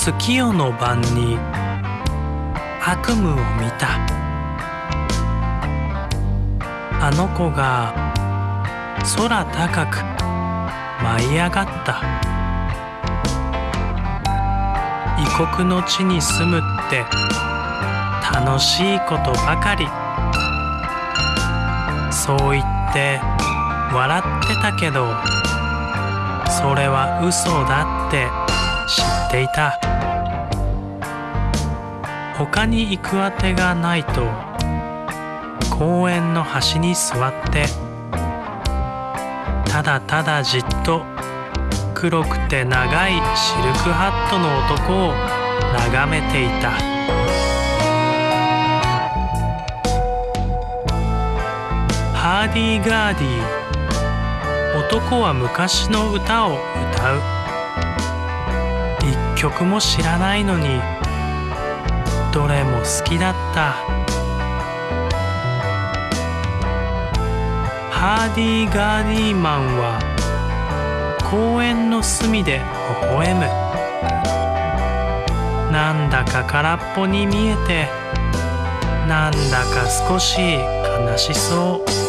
月夜の晩に悪夢を見た。あの子が空高く舞い上がった。異国の地に住むって。楽しいことばかり。そう言って笑ってたけどそれは嘘だって。知っていた。他に行くあてがないと公園の端に座ってただただじっと黒くて長いシルクハットの男を眺めていた。ハーディーガーディー。男は昔の歌を歌う。曲も知らないのにどれも好きだった。ハーディーガーディーマンは公園の隅で微笑む。なんだか空っぽに見えてなんだか少し悲しそう。